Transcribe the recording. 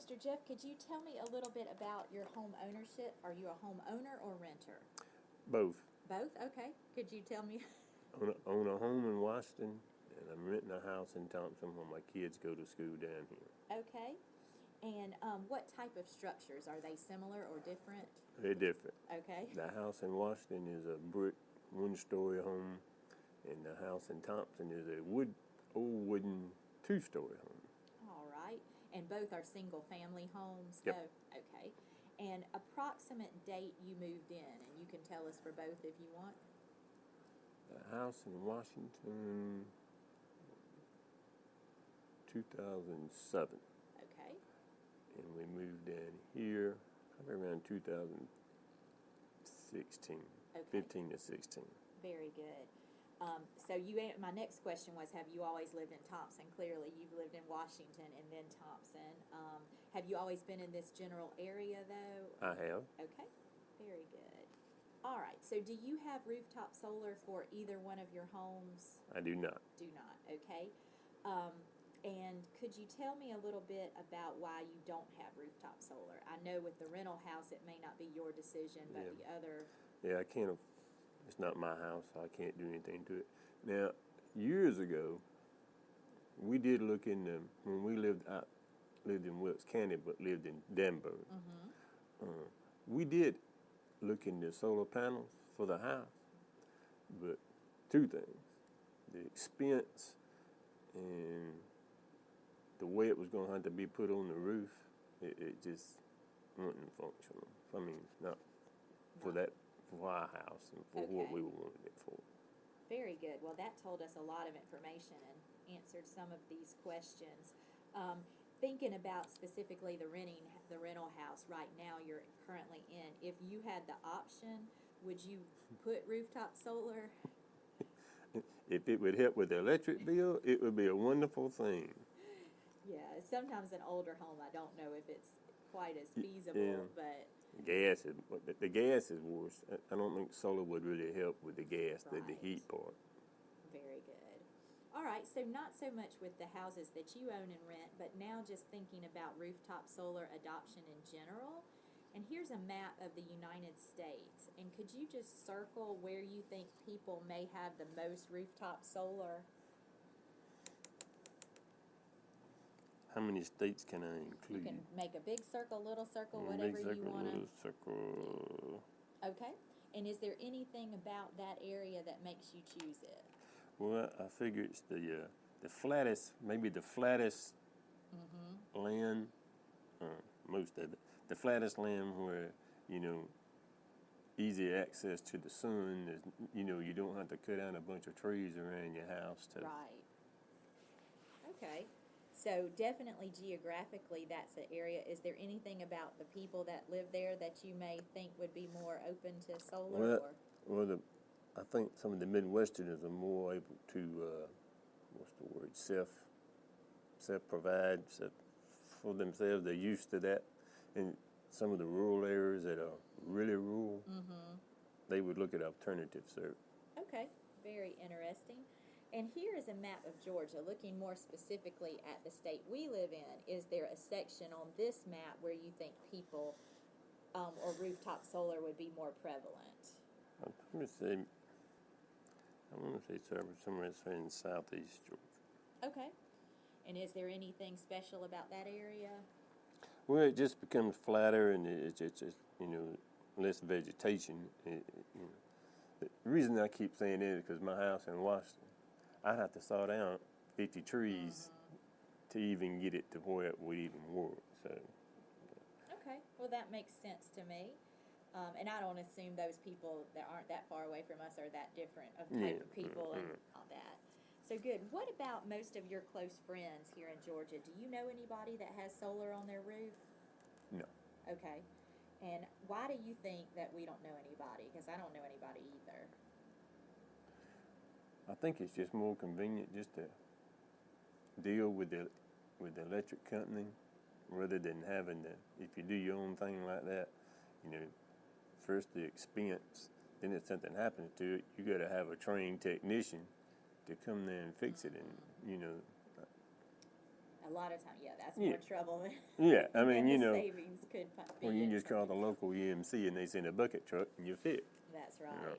Mr. Jeff, could you tell me a little bit about your home ownership? Are you a homeowner or renter? Both. Both? Okay. Could you tell me? Own a, own a home in Washington, and I'm renting a house in Thomson where my kids go to school down here. Okay. And um, what type of structures? Are they similar or different? They're different. Okay. The house in Washington is a brick one-story home, and the house in Thomson is a wood, old wooden two-story home. Right. And both are single family homes? Yep. though? Okay. And approximate date you moved in, and you can tell us for both if you want. The house in Washington, 2007, Okay. and we moved in here probably around 2016, Okay. 15 to 16. Very good. Um, so you, my next question was, have you always lived in Thomson? Clearly, you've lived in Washington and then Thomson. Um, have you always been in this general area, though? I have. Okay, very good. All right, so do you have rooftop solar for either one of your homes? I do not. Do not, okay? Um, and could you tell me a little bit about why you don't have rooftop solar? I know with the rental house, it may not be your decision, but Yeah. the other, Yeah, I can't. It's not my house. I can't do anything to it. Now, years ago, we did look in the when we lived out lived in Wilkes County, but lived in Danburg. Uh, we did look into solar panels for the house, but two things: the expense and the way it was going to have to be put on the roof. It, it just wasn't functional. I mean, not for that for our house and for what Okay. we wanted it for. Very good. Well, that told us a lot of information and answered some of these questions. Um, thinking about specifically the renting, the rental house right now you're currently in, if you had the option, would you put rooftop solar? If it would help with the electric bill, it would be a wonderful thing. Yeah, sometimes an older home, I don't know if it's quite as Y- feasible, yeah. but Gas is the, gas is worse. I- don't think solar would really help with the gas, the, the heat part. Very good. All right, so not so much with the houses that you own and rent, but now just thinking about rooftop solar adoption in general. And here's a map of the United States. And could you just circle where you think people may have the most rooftop solar? How many states can I include? You include? can make a big circle, little circle, Mm, whatever big you circle, want little circle. Okay. And is there anything about that area that makes you choose it? Well, I figure it's the uh, the flattest, maybe the flattest Mm-hmm. land, uh, most of it, the flattest land where you know easy access to the sun. There's, you know, you don't have to cut down a bunch of trees around your house to. Right. Okay. So definitely geographically, that's the area. Is there anything about the people that live there that you may think would be more open to solar? Well, or well, the, I think some of the Midwesterners are more able to, uh, what's the word, self, self-provide self, for themselves. They're used to that. And some of the rural areas that are really rural, they would look at alternatives there. okay, very interesting. And here is a map of Georgia, looking more specifically at the state we live in. Is there a section on this map where you think people um, or rooftop solar would be more prevalent? I'm going to say, I want to say somewhere, in southeast Georgia. Okay. And is there anything special about that area? Well, it just becomes flatter and it's it's just you know less vegetation. It, it- you know. The reason I keep saying it is because my house in Washington, I'd have to saw down 50 trees to even get it to where it would even work. So Okay, well, that makes sense to me. Um, and I don't assume those people that aren't that far away from us are that different of type Yeah, of people and mm, all that. So good. What about most of your close friends here in Georgia? Do you know anybody that has solar on their roof? no, Okay. And why do you think that we don't know anybody? Because I don't know anybody either. I think it's just more convenient just to deal with the with the electric company rather than having to. If you do your own thing like that, you know, first the expense, then if something happens to it, you got to have a trained technician to come there and fix it, and you know, A lot of time, yeah, that's Yeah. more trouble than. Yeah, I mean, you know, Savings could be Well, you in just call the local EMC and they send a bucket truck and you're fit. That's right.